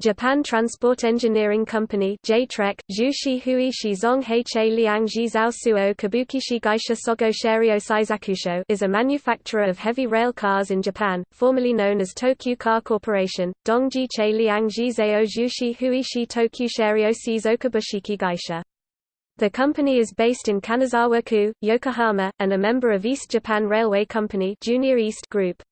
Japan Transport Engineering Company JTREC, Jushi Hui Liang Jizao Suo Kabukishi Gaisha Sogo Sheryo Saizakusho is a manufacturer of heavy rail cars in Japan, formerly known as Tokyu Car Corporation, Dongji Che Liang Jizao Jushi Hui Shi Tokyu Sheryo Shizokabushiki Gaisha. The company is based in Kanazawa-ku, Yokohama, and a member of East Japan Railway Company Junior East Group.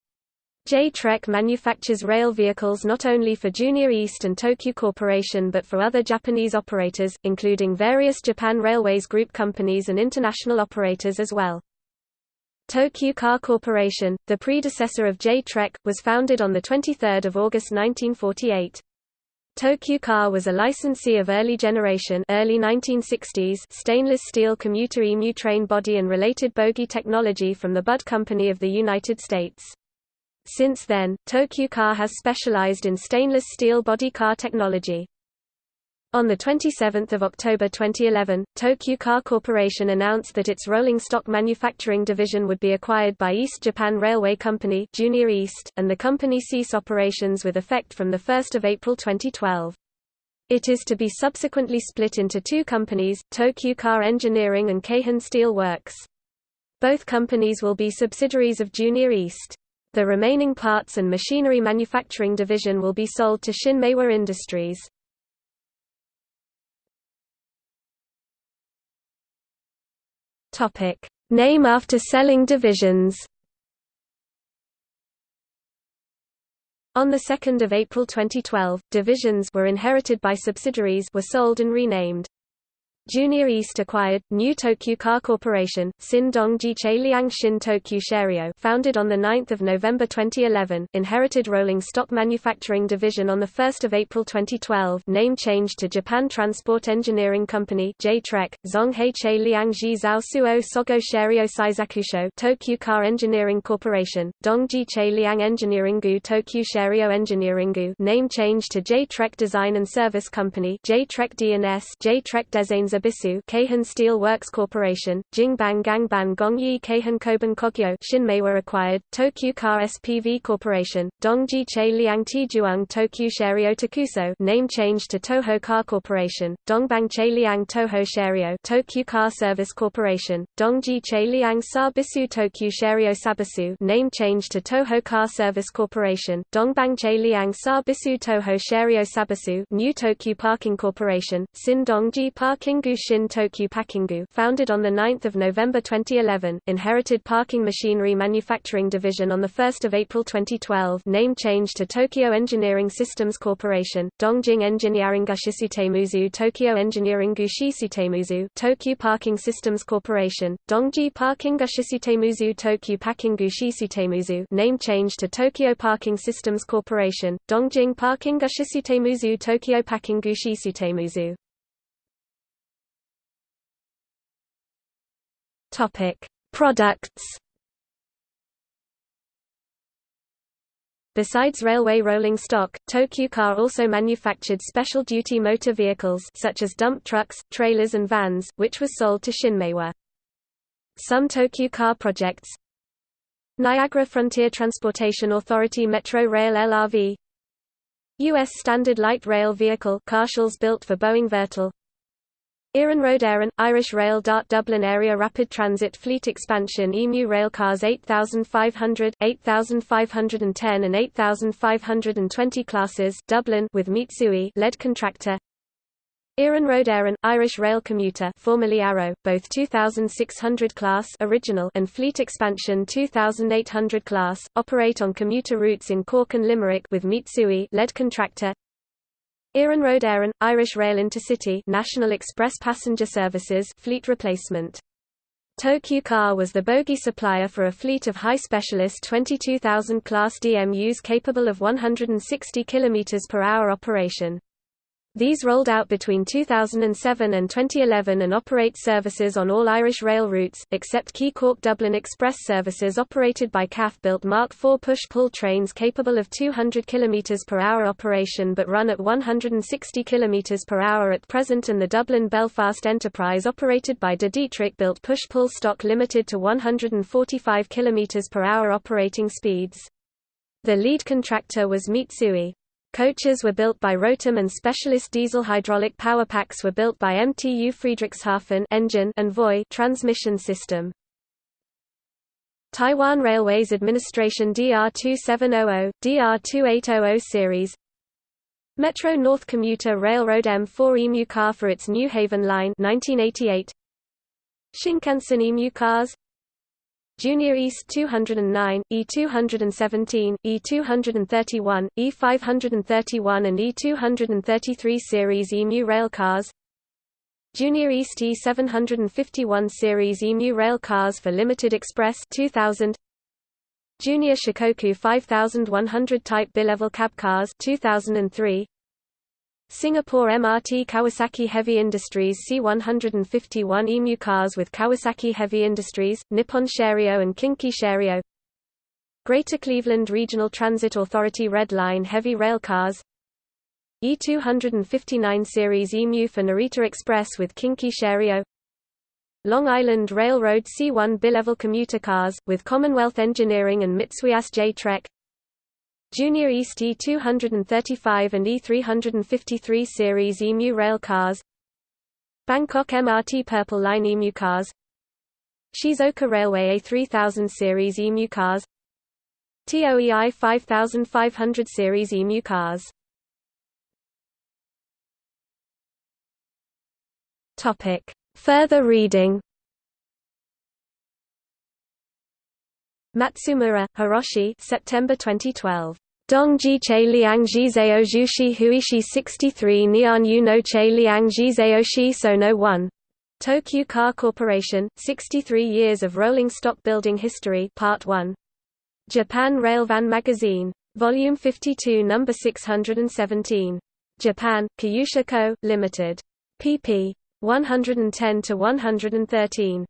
J-TREC manufactures rail vehicles not only for Junior East and Tokyu Corporation but for other Japanese operators, including various Japan Railways Group companies and international operators as well. Tokyu Car Corporation, the predecessor of J-TREC, was founded on 23 August 1948. Tokyu Car was a licensee of early generation early 1960s stainless steel commuter EMU train body and related bogie technology from the Budd Company of the United States. Since then, Tokyu Car has specialized in stainless steel body car technology. On 27 October 2011, Tokyu Car Corporation announced that its rolling stock manufacturing division would be acquired by East Japan Railway Company Junior East, and the company cease operations with effect from 1 April 2012. It is to be subsequently split into two companies, Tokyu Car Engineering and Keihin Steel Works. Both companies will be subsidiaries of Junior East. The remaining parts and machinery manufacturing division will be sold to Shin-Meiwa Industries. Name after selling divisions. On 2 April 2012, divisions were inherited by subsidiaries were sold and renamed. Junior East acquired New Tokyu Car Corporation, Sin Dongji Liang Shin Tokyu Sheryo, founded on the 9th of November 2011, inherited rolling stock manufacturing division on the 1st of April 2012, name changed to Japan Transport Engineering Company (J-TREC), Che Liang Ji Zhao Suo Sogo Sheryo Saizakusho, Tokyu Car Engineering Corporation, Dongji Che Liang Engineeringu Tokyu Sheryo Engineeringu, name changed to J-TREC Design and Service Company (J-TREC D&S), J-TREC Designs Zabisu Keihin Steel Works Corporation, Jingbang Gangban Gongyi Keihin Koban Kogyo Shin-Meiwa acquired, Tokyu Car SPV Corporation, Dongji Che Liang Tijuang Tokyu Sheryo Takuso name changed to Toho Car Corporation, Dongbang Che Liang Toho Sheryo Tokyu Car Service Corporation, Dongji Che Liang Sa Bisu Tokyu Sheryo Sabisu name changed to Toho Car Service Corporation, Dongbang Che Liang Sa Bisu Toho Sheryo Sabisu New Tokyu Parking Corporation, Sin Dongji Parking Shin Tokyu Pakingu founded on 9 November 2011, inherited parking machinery manufacturing division on 1 April 2012 name change to Tokyo Engineering Systems Corporation, Dongjing Engineering Gushisitemuzu Tokyo Engineering Gushisitemuzu Tokyo Parking Systems Corporation, Dongji Parking Gushisitemuzu Tokyo Parking Gushisitemuzu name change to Tokyo Parking Systems Corporation, Dongjing Parking Gushisitemuzu Tokyo Parking Gushisitemuzu Topic: Products. Besides railway rolling stock, Tokyu Car also manufactured special duty motor vehicles such as dump trucks, trailers and vans, which was sold to Shin-Meiwa. Some Tokyu Car projects Niagara Frontier Transportation Authority Metro Rail LRV U.S. Standard Light Rail Vehicle built for Boeing Vertol Iarnród Éireann, Irish Rail. Dart Dublin Area Rapid Transit Fleet Expansion. EMU Railcars 8500, 8510 and 8520 classes. Dublin with Mitsui lead contractor. Iarnród Éireann, Irish Rail Commuter formerly Arrow, both 2600 class original and Fleet Expansion 2800 class, operate on commuter routes in Cork and Limerick with Mitsui lead contractor Iarnród Éireann, Irish Rail Intercity National Express Passenger Services fleet replacement. Tokyu Car was the bogie supplier for a fleet of high specialist 22,000 class DMUs capable of 160 km per hour operation. These rolled out between 2007 and 2011 and operate services on all Irish rail routes, except key Cork Dublin Express services operated by CAF built Mark IV push-pull trains capable of 200 km per hour operation but run at 160 km per hour at present and the Dublin-Belfast enterprise operated by De Dietrich built push-pull stock limited to 145 km per hour operating speeds. The lead contractor was Mitsui. Coaches were built by Rotem and specialist diesel hydraulic power packs were built by MTU Friedrichshafen engine and Voith transmission system. Taiwan Railways Administration DR2700, DR2800 series. Metro North Commuter Railroad M4 EMU car for its New Haven line 1988 Shinkansen EMU cars Junior East 209, E217, E231, E531 and E233 series EMU railcars Junior East E751 series EMU railcars for Limited Express 2000 Junior Shikoku 5100 type bilevel cab cars 2003 Singapore MRT Kawasaki Heavy Industries C151 EMU cars with Kawasaki Heavy Industries, Nippon Sharyo and Kinki Sharyo Greater Cleveland Regional Transit Authority Red Line Heavy Rail Cars. E259 Series EMU for Narita Express with Kinki Sharyo Long Island Railroad C1 bilevel commuter cars, with Commonwealth Engineering and Mitsui J-TREC Junior East E235 and E353 series EMU rail cars. Bangkok MRT Purple Line EMU cars. Shizuoka Railway A3000 series EMU cars. TOEI 5500 series EMU cars. Further reading Matsumura, Hiroshi September 2012. Dongji Che Liang Jizeo Jushi Huishi 63 Nian Yu no Che Liang Jizeo Shi So no 1. Tokyu Car Corporation, 63 Years of Rolling Stock Building History Part 1. Japan Railfan Magazine. Volume 52 No. 617. Japan, Koyusha Co., Limited. pp. 110–113.